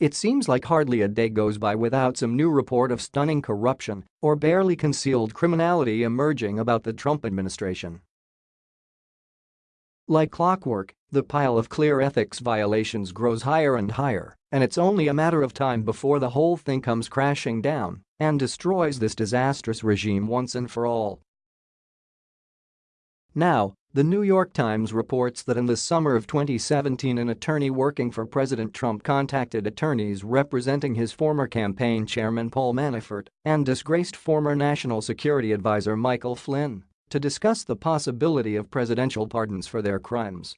It seems like hardly a day goes by without some new report of stunning corruption or barely concealed criminality emerging about the Trump administration. Like clockwork, the pile of clear ethics violations grows higher and higher, and it's only a matter of time before the whole thing comes crashing down and destroys this disastrous regime once and for all. Now, the New York Times reports that in the summer of 2017 an attorney working for President Trump contacted attorneys representing his former campaign chairman Paul Manafort and disgraced former National Security Advisor Michael Flynn to discuss the possibility of presidential pardons for their crimes.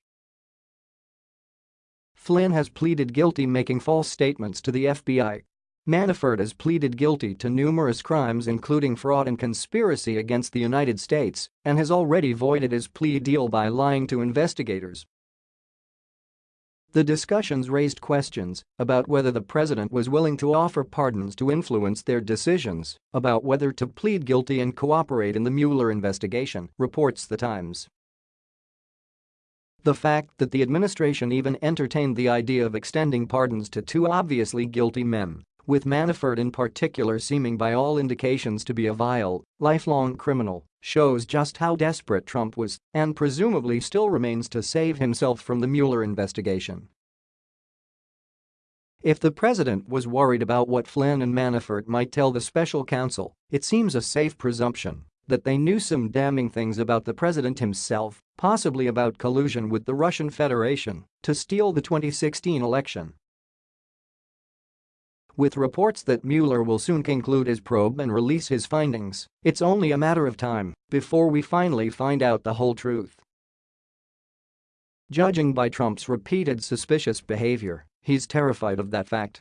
Flynn has pleaded guilty making false statements to the FBI Manafort has pleaded guilty to numerous crimes including fraud and conspiracy against the United States and has already voided his plea deal by lying to investigators. The discussions raised questions about whether the president was willing to offer pardons to influence their decisions about whether to plead guilty and cooperate in the Mueller investigation, reports The Times. The fact that the administration even entertained the idea of extending pardons to two obviously guilty men with Manafort in particular seeming by all indications to be a vile, lifelong criminal, shows just how desperate Trump was and presumably still remains to save himself from the Mueller investigation. If the president was worried about what Flynn and Manafort might tell the special counsel, it seems a safe presumption that they knew some damning things about the president himself, possibly about collusion with the Russian Federation to steal the 2016 election with reports that Mueller will soon conclude his probe and release his findings, it's only a matter of time before we finally find out the whole truth. Judging by Trump's repeated suspicious behavior, he's terrified of that fact